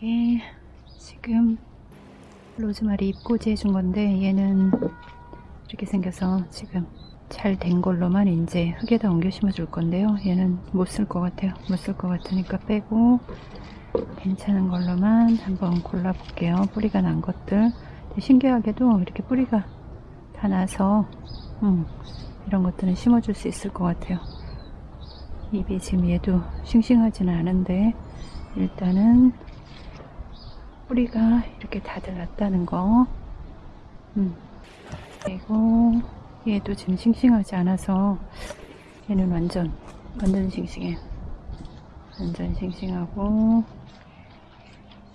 이게 지금 로즈마리 잎꽂이 해준 건데 얘는 이렇게 생겨서 지금 잘 된 걸로만 이제 흙에다 옮겨 심어 줄 건데요. 얘는 못 쓸 것 같아요. 못 쓸 것 같으니까 빼고 괜찮은 걸로만 한번 골라 볼게요. 뿌리가 난 것들. 신기하게도 이렇게 뿌리가 다 나서 음, 이런 것들은 심어 줄 수 있을 것 같아요. 잎이 지금 얘도 싱싱하지는 않은데 일단은 뿌리가 이렇게 다들 났다는 거. 음. 그리고 얘도 지금 싱싱하지 않아서 얘는 완전 완전 싱싱해. 완전 싱싱하고.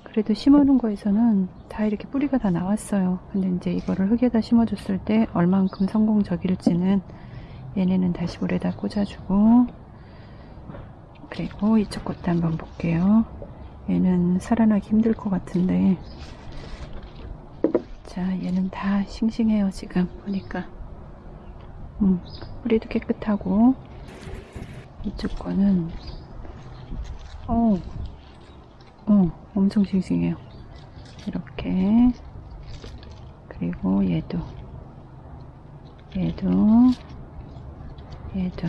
그래도 심어놓은 거에서는 다 이렇게 뿌리가 다 나왔어요. 근데 이제 이거를 흙에다 심어줬을 때 얼만큼 성공적일지는 얘네는 다시 물에다 꽂아주고. 그리고 이쪽 것도 한번 볼게요 얘는 살아나기 힘들 것 같은데. 자 얘는 다 싱싱해요 지금. 보니까. 음, 뿌리도 깨끗하고. 이쪽 거는 어, 어 엄청 싱싱해요. 이렇게. 그리고 얘도. 얘도. 얘도.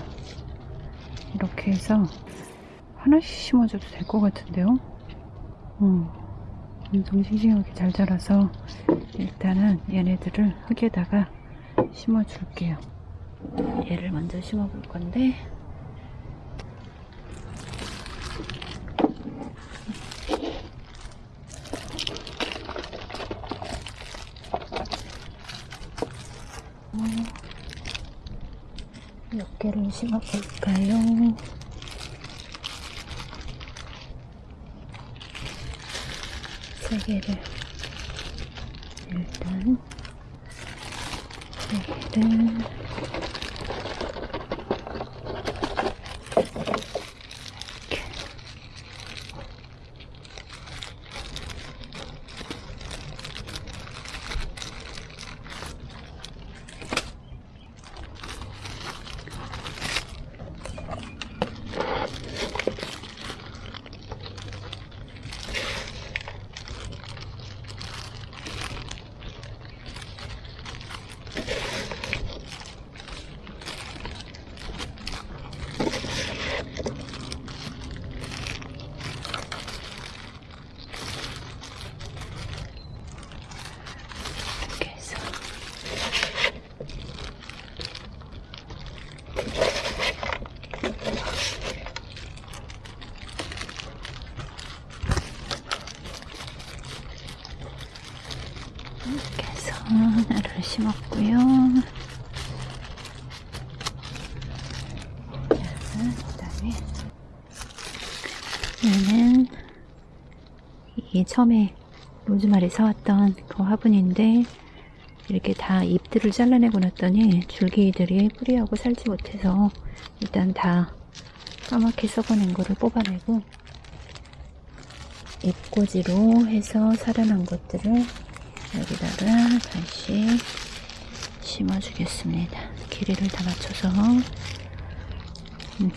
이렇게 해서 하나씩 심어줘도 될 것 같은데요 음, 엄청 싱싱하게 잘 자라서 일단은 얘네들을 흙에다가 심어 줄게요. 얘를 먼저 심어 볼 건데. 몇 개를 심어 볼까요? 세 개를 일단 세 개를 이렇게 이렇게 해서 이렇게 해서 하나를 심었고요. 자, 그 다음에 얘는 이게 처음에 로즈마리 사왔던 그 화분인데 이렇게 다 잎들을 잘라내고 났더니 줄기들이 뿌리하고 살지 못해서 일단 다 까맣게 썩어낸 거를 뽑아내고 잎꽂이로 해서 살아난 것들을 여기다가 다시 심어주겠습니다. 길이를 다 맞춰서 음.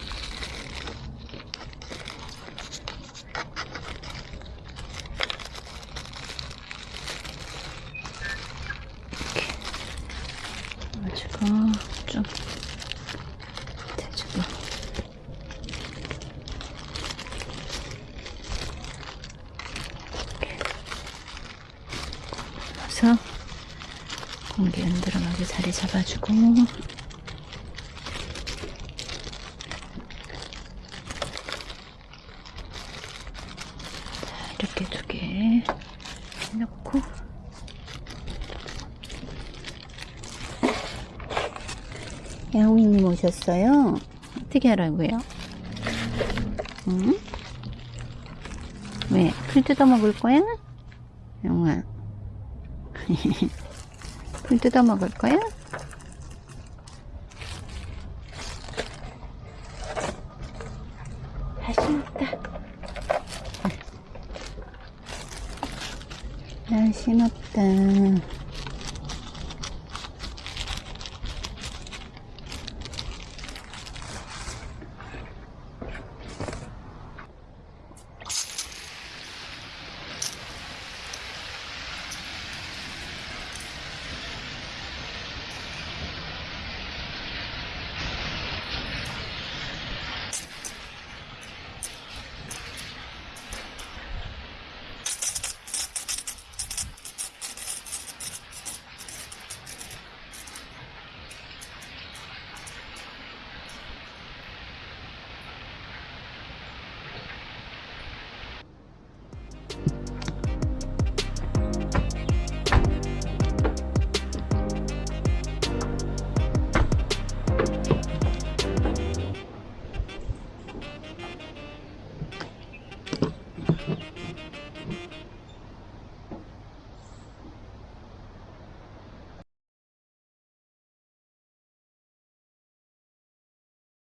가지고 좀 대주고 넣어서 공기 안 들어가게 자리 잡아주고 이렇게 두 개 넣고 야옹이님 오셨어요? 어떻게 하라고요? 응? 왜? 풀 뜯어 먹을 거야? 영아. 풀 뜯어 먹을 거야? 신었다.